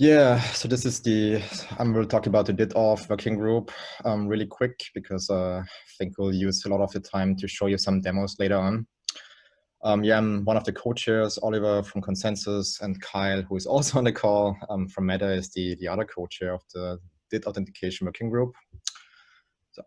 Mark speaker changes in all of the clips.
Speaker 1: Yeah, so this is the, I'm going to talk about the DID-Auth working group um, really quick because uh, I think we'll use a lot of the time to show you some demos later on. Um, yeah, I'm one of the co-chairs, Oliver from ConsenSys and Kyle, who is also on the call um, from Meta is the, the other co-chair of the DID authentication working group.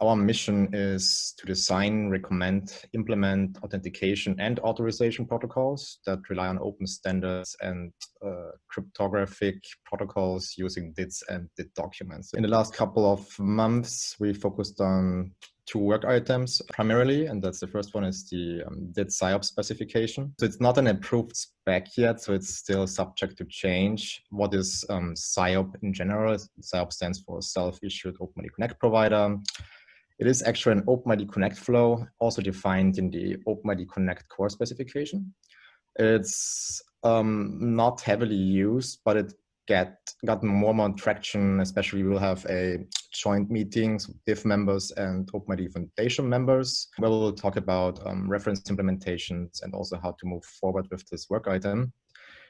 Speaker 1: Our mission is to design, recommend, implement authentication and authorization protocols that rely on open standards and uh, cryptographic protocols using DIDs and DID documents. In the last couple of months, we focused on two work items primarily, and that's the first one is the um, DID SIOP specification. So it's not an approved spec yet, so it's still subject to change. What is um, SIOP in general? SIOP stands for Self-Issued OpenID Connect Provider. It is actually an OpenID Connect flow, also defined in the OpenID Connect core specification. It's um, not heavily used, but it get got more and more traction, especially we'll have a joint meetings with DIF members and OpenID Foundation members, where we'll talk about um, reference implementations and also how to move forward with this work item.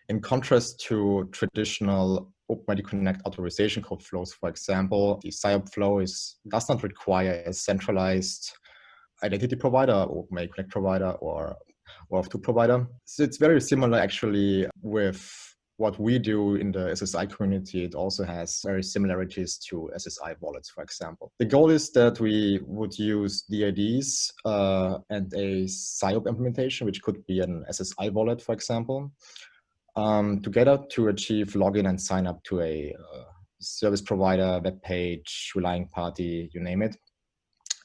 Speaker 1: In contrast to traditional OpenID Connect authorization code flows, for example, the SIOP flow is, does not require a centralized identity provider, OpenID Connect provider, or OAuth2 provider. So it's very similar actually with what we do in the SSI community, it also has very similarities to SSI wallets, for example. The goal is that we would use DIDs uh, and a SIOP implementation, which could be an SSI wallet, for example, um, together to achieve login and sign up to a uh, service provider, web page, relying party, you name it.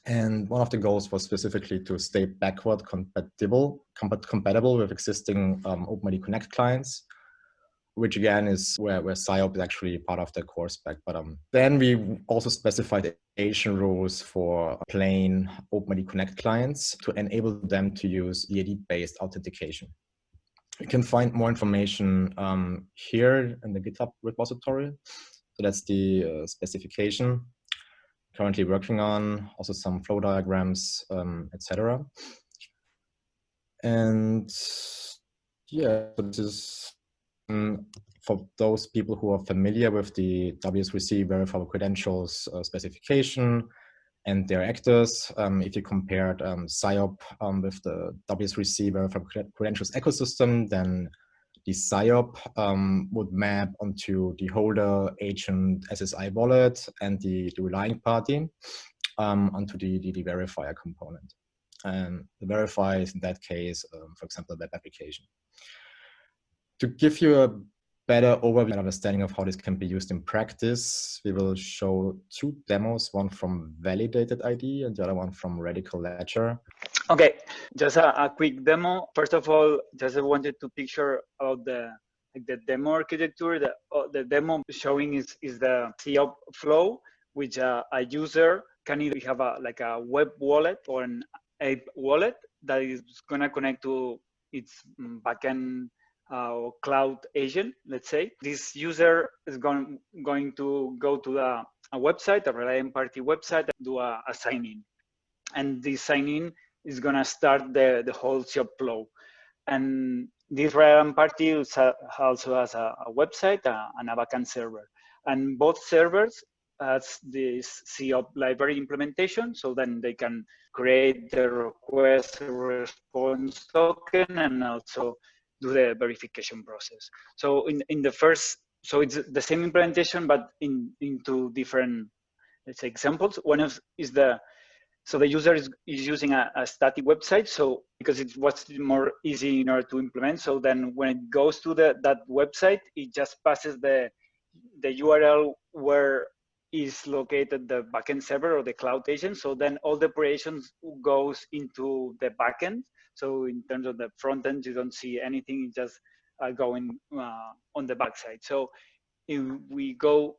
Speaker 1: And one of the goals was specifically to stay backward compatible, compatible with existing um, OpenID Connect clients which again is where, where SIOP is actually part of the core spec. But um, then we also specified Asian rules for plain OpenID Connect clients to enable them to use EID-based authentication. You can find more information um, here in the GitHub repository. So that's the uh, specification currently working on, also some flow diagrams, um, etc. And yeah, this is um, for those people who are familiar with the W3C verifiable credentials uh, specification and their actors, um, if you compared um, SIOP um, with the W3C verifiable credentials ecosystem, then the SIOP um, would map onto the holder agent SSI wallet and the, the relying party um, onto the, the, the, verifier component. And the verifier is in that case, um, for example, web application to give you a better overview and understanding of how this can be used in practice, we will show two demos, one from Validated ID and the other one from Radical Ledger.
Speaker 2: Okay, just a, a quick demo. First of all, just I wanted to picture about the like the demo architecture. The, uh, the demo showing is, is the SIOP flow, which uh, a user can either have a like a web wallet or an app wallet that is going to connect to its backend uh, cloud agent, let's say. This user is going, going to go to the, a website, a Reliant Party website, and do a, a sign in. And this sign in is going to start the, the whole SIOP flow. And this Reliant Party also has a, a website and a backend server. And both servers has this SIOP library implementation, so then they can create the request response token and also do the verification process. So in, in the first, so it's the same implementation, but in into different, let's say examples. One of is the, so the user is, is using a, a static website. So because it was more easy in order to implement. So then when it goes to the, that website, it just passes the, the URL where is located the backend server or the cloud agent. So then all the operations goes into the backend. So in terms of the front end, you don't see anything it's just uh, going uh, on the backside. So if we go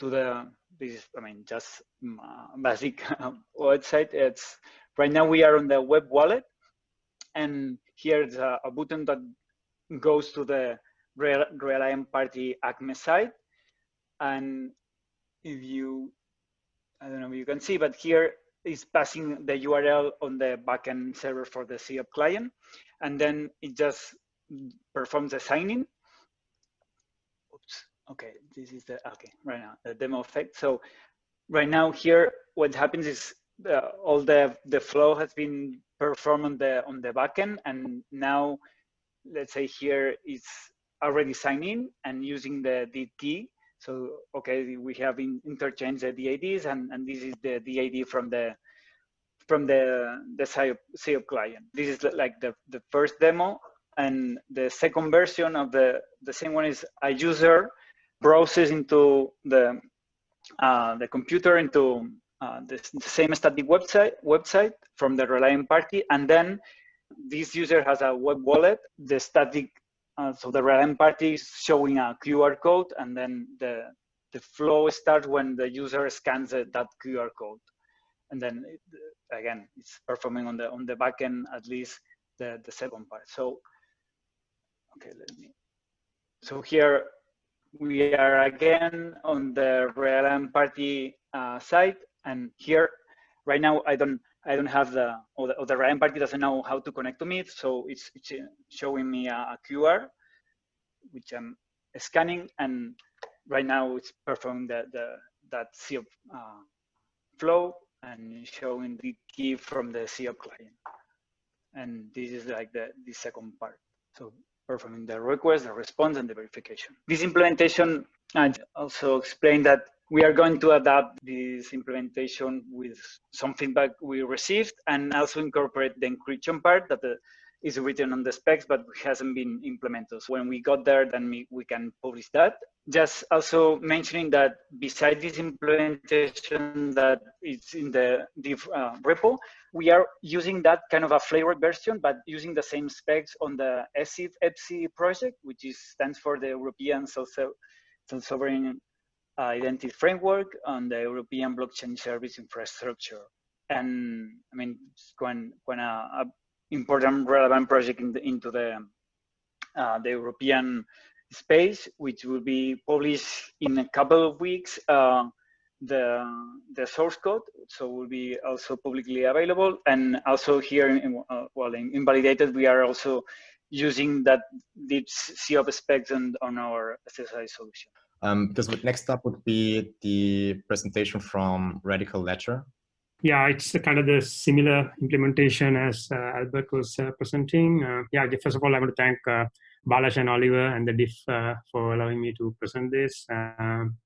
Speaker 2: to the, this, is, I mean, just mm, uh, basic website, it's right now we are on the web wallet, and here's a, a button that goes to the Reliant Party ACME site, and if you, I don't know if you can see, but here is passing the URL on the backend server for the SIOP client. And then it just performs the signing. Oops, okay, this is the, okay, right now, the demo effect. So right now here, what happens is uh, all the, the flow has been performed on the, on the backend. And now, let's say here it's already signing and using the DID So, okay, we have in, interchanged the DIDs and, and this is the DID from the, from the, the SIOP client. This is like the, the first demo and the second version of the, the same one is a user browses into the, uh, the computer into uh, the, the, same static website, website from the relying party. And then this user has a web wallet, the static, uh, so the Reliant party is showing a QR code and then the, the flow starts when the user scans that QR code. And then it, again, it's performing on the on the backend at least the, the second part. So okay, let me. So here we are again on the Reliant party uh, site, and here right now I don't I don't have the or the, or the Reliant party doesn't know how to connect to me, so it's, it's showing me a, a QR which I'm scanning, and right now it's performing the, the that SIOP uh, flow and showing the key from the SIOP client. And this is like the, the second part. So performing the request, the response, and the verification. This implementation, I also explained that we are going to adapt this implementation with some feedback we received and also incorporate the encryption part that the, is written on the specs but hasn't been implemented. So when we got there, then we, we can publish that. Just also mentioning that besides this implementation that is in the DIF uh, repo, we are using that kind of a flavored version, but using the same specs on the ESSIF EBSI project, which is, stands for the European Self-Sovereign Identity Framework on the European Blockchain Service Infrastructure. And I mean, it's quite, quite a, a important relevant project in the, into the uh, the European space, which will be published in a couple of weeks. Uh, the the source code, so will be also publicly available, and also here, in, uh, well, in Invalidated, we are also using that DID SIOP specs on, on our SSI solution.
Speaker 1: Um, because next up would be the presentation from Radical Ledger.
Speaker 3: Yeah, it's kind of the similar implementation as uh, Albert was uh, presenting. Uh, yeah, first of all, I want to thank uh, Balazs and Oliver and the DIF uh, for allowing me to present this. Um,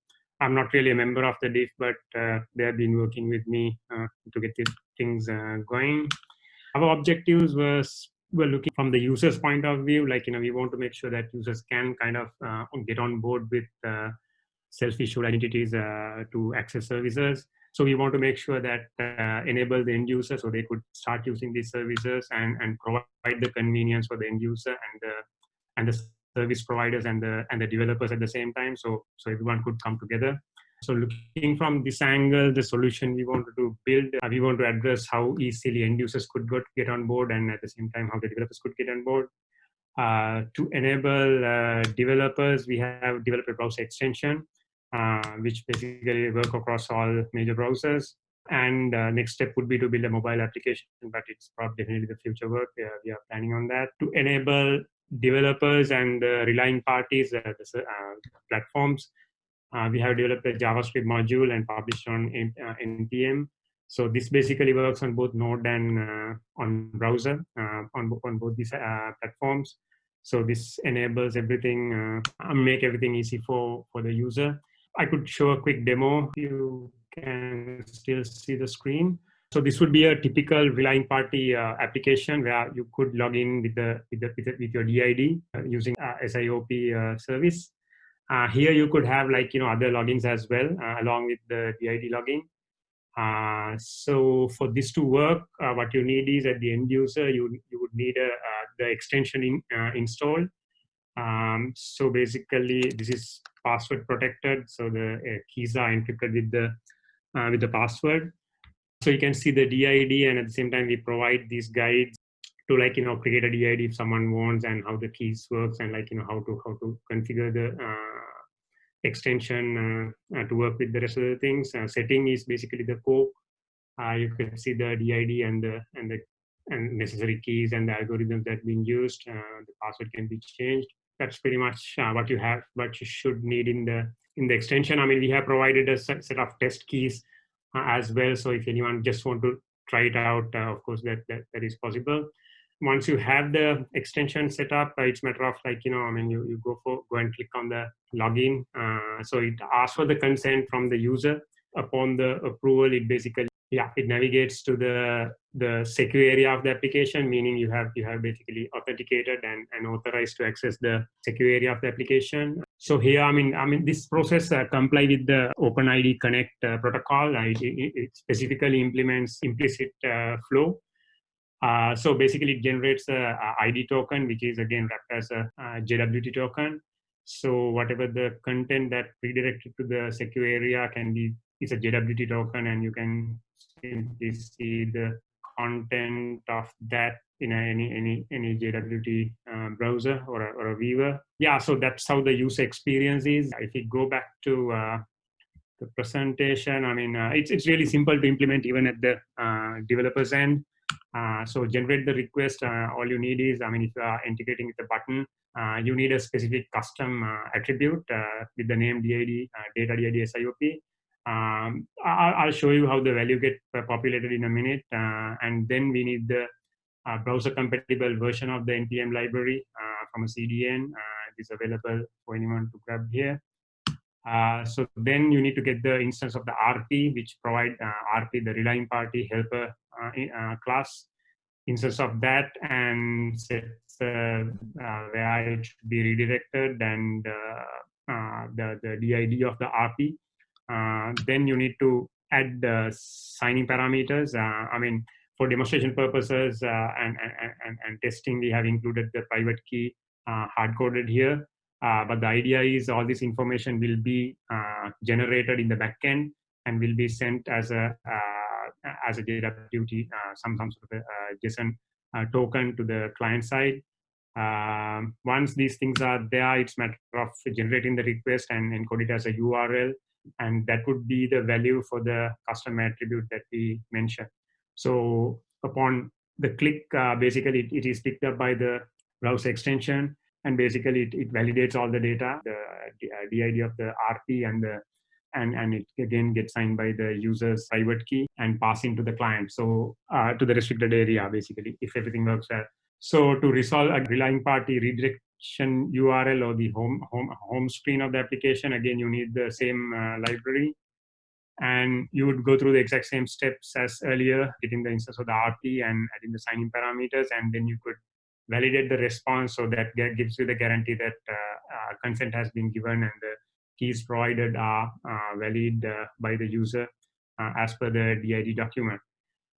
Speaker 3: I'm not really a member of the DIF, but uh, they have been working with me to get things going. Our objectives was we're looking from the user's point of view, like, you know, we want to make sure that users can kind of uh, get on board with uh, self-issued identities uh, to access services so we want to make sure that uh, enable the end user so they could start using these services and, and provide the convenience for the end user and the, and the service providers and the, and the developers at the same time. So, so everyone could come together. So looking from this angle, the solution we wanted to build, uh, we want to address how easily end users could get on board and at the same time how the developers could get on board. Uh, to enable uh, developers, we have developer browser extension uh, which basically work across all major browsers. And uh, next step would be to build a mobile application, but it's probably definitely the future work. We are, planning on that to enable developers and uh, relying parties, the, platforms. Uh, we have developed a JavaScript module and published on NPM. So this basically works on both Node and on browser on, on both these platforms. So this enables everything, make everything easy for, for the user. I could show a quick demo. You can still see the screen. So this would be a typical relying party uh, application where you could log in with the with, the, with, the, with your DID uh, using uh, SIOP uh, service. Uh, here you could have like you know other logins as well uh, along with the DID login. so for this to work, what you need is at the end user you you would need a, the extension in, installed. Um, so basically, this is password protected. So the uh, keys are encrypted with the uh, with the password. So you can see the DID, and at the same time, we provide these guides to like you know create a DID if someone wants, and how the keys works, and like you know how to how to configure the uh, extension uh, uh, to work with the rest of the things. Uh, setting is basically the core. you can see the DID and the and the and necessary keys and the algorithms that being used. the password can be changed that's pretty much uh, what you have, what you should need in the in the extension. I mean, we have provided a set, of test keys uh, as well. So if anyone just want to try it out, uh, of course, that, that, that is possible. Once you have the extension set up, uh, it's matter of like, you know, I mean, you, you go for go and click on the login. Uh, so it asks for the consent from the user. Upon the approval, it basically yeah it navigates to the the secure area of the application meaning you have you have basically authenticated and, and authorized to access the secure area of the application so here i mean i mean this process uh, comply with the openid connect uh, protocol uh, it, it, specifically implements implicit uh, flow uh, so basically it generates a, id token which is again wrapped as a, a jwt token so whatever the content that redirected to the secure area can be is a JWT token and you can simply see the content of that in any any any JWT uh, browser or a, or a viewer. Yeah, so that's how the user experience is. If we go back to uh, the presentation, I mean, uh, it's it's really simple to implement even at the uh, developer's end. Uh, so generate the request. Uh, all you need is, I mean, if you are integrating with a button, you need a specific custom attribute with the name DID, data DID SIOP um, I'll, show you how the value get populated in a minute. Uh, and then we need the uh, browser compatible version of the NPM library uh, from a CDN. Uh, it is available for anyone to grab here. Uh, so then you need to get the instance of the RP, which provide uh, RP, the relying party helper class instance of that and set where it should be redirected and the, the DID of the RP uh, then you need to add the signing parameters. Uh, I mean, for demonstration purposes uh, and, and, and, and, testing, we have included the private key hard-coded here. Uh, but the idea is all this information will be uh, generated in the backend and will be sent as a uh, as a JWT, some some sort of a, JSON token to the client side. Um, once these things are there, it's matter of generating the request and encode it as a URL and that would be the value for the custom attribute that we mentioned. So upon the click, uh, basically it, it is picked up by the browser extension, and basically it, it validates all the data, the, the DID of the RP and the and, and it again gets signed by the user's private key and passing to the client. So uh, to the restricted area, basically, if everything works well. So to resolve a relying party redirect URL or the home, home, home screen of the application, again, you need the same uh, library. And you would go through the exact same steps as earlier, getting the instance of the RP and adding the signing parameters, and then you could validate the response so that gives you the guarantee that uh, uh, consent has been given and the keys provided are uh, valid by the user as per the DID document.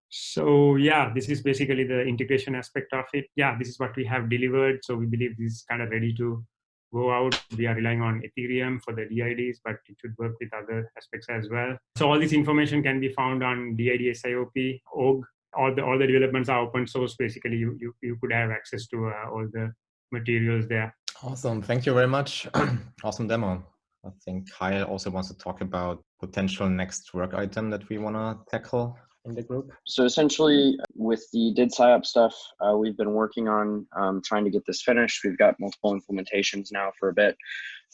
Speaker 3: So yeah, this is basically the integration aspect of it. Yeah, this is what we have delivered. So we believe this is kind of ready to go out. We are relying on Ethereum for the DIDs, but it should work with other aspects as well. So all this information can be found on DID SIOP, org. All the all the developments are open source. Basically, you you, you could have access to uh, all the materials there.
Speaker 1: Awesome. Thank you very much. awesome demo. I think Kyle also wants to talk about potential next work item that we want to tackle in the group?
Speaker 4: So essentially, with the DID SIOPs stuff, uh, we've been working on um, trying to get this finished. We've got multiple implementations now for a bit,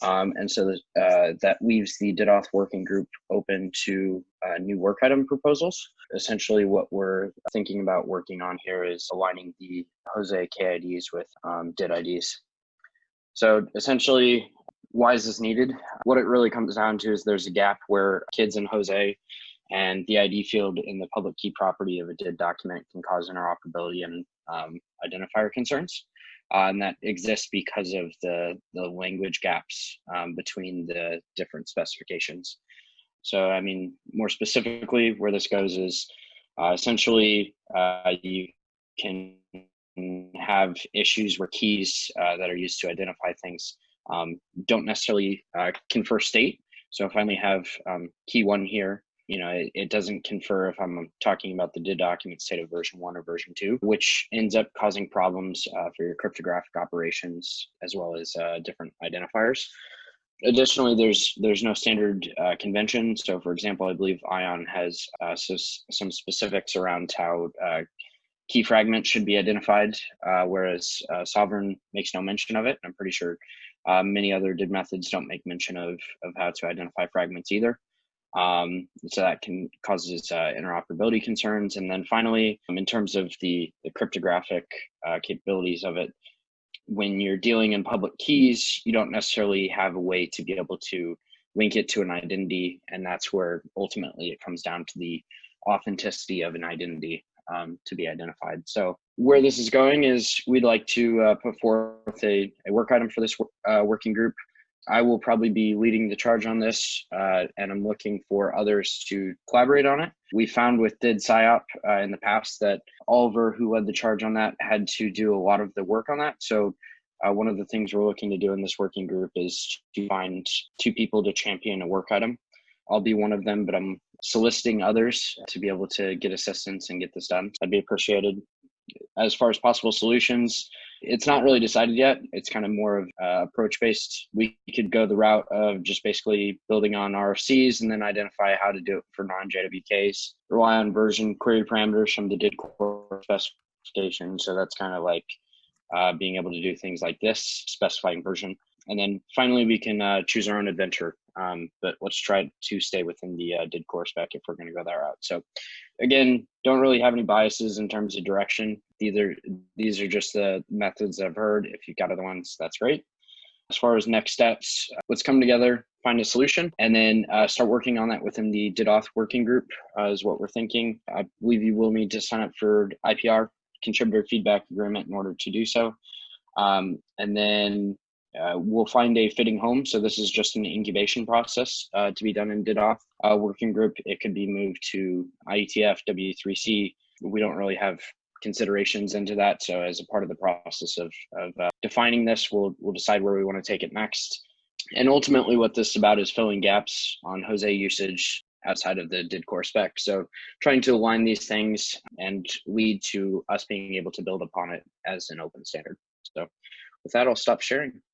Speaker 4: um, and so uh, that leaves the DID DidAuth working group open to uh, new work item proposals. Essentially, what we're thinking about working on here is aligning the JOSE KIDs with um, DID IDs. So essentially, why is this needed? What it really comes down to is there's a gap where kids in JOSE and the ID field in the public key property of a DID document can cause interoperability and um, identifier concerns. Uh, and that exists because of the, the language gaps um, between the different specifications. So, I mean, more specifically, where this goes is uh, essentially uh, you can have issues where keys uh, that are used to identify things um, don't necessarily uh, confer state. So if I only have um, key one here you know, it, it, doesn't confer if I'm talking about the DID document state of version one or version two, which ends up causing problems uh, for your cryptographic operations as well as uh, different identifiers. Additionally, there's there's no standard uh, convention. So, for example, I believe ION has uh, so, some specifics around how uh, key fragments should be identified, uh, whereas Sovrin makes no mention of it. I'm pretty sure many other DID methods don't make mention of, of how to identify fragments either. Um, so that can causes uh, interoperability concerns. And then finally, um, in terms of the, the cryptographic uh, capabilities of it, when you're dealing in public keys, you don't necessarily have a way to be able to link it to an identity. And that's where ultimately it comes down to the authenticity of an identity um, to be identified. So where this is going is we'd like to uh, put forth a, a work item for this uh, working group. I will probably be leading the charge on this, uh, and I'm looking for others to collaborate on it. We found with DID SIOP uh, in the past that Oliver, who led the charge on that, had to do a lot of the work on that. So uh, one of the things we're looking to do in this working group is to find two people to champion a work item. I'll be one of them, but I'm soliciting others to be able to get assistance and get this done. That'd be appreciated. As far as possible solutions, it's not really decided yet. It's kind of more of uh, approach based. We could go the route of just basically building on RFCs and then identify how to do it for non JWKs. Rely on version query parameters from the DID core specification. So that's kind of like uh, being able to do things like this, specifying version. And then finally, we can uh, choose our own adventure. Um, but let's try to stay within the uh, DID core spec if we're going to go that route. So again, don't really have any biases in terms of direction. Either these are just the methods I've heard. If you've got other ones, that's great. As far as next steps, let's come together, find a solution, and then uh, start working on that within the DidAuth working group uh, is what we're thinking. I believe you will need to sign up for IPR, contributor feedback agreement in order to do so. Um, and then uh, we'll find a fitting home. So this is just an incubation process uh, to be done in DidAuth uh, working group. It could be moved to IETF, W3C. We don't really have considerations into that. So as a part of the process of, of uh, defining this, we'll, we'll decide where we want to take it next. And ultimately what this is about is filling gaps on JOSE usage outside of the DID core spec. So trying to align these things and lead to us being able to build upon it as an open standard. So with that, I'll stop sharing.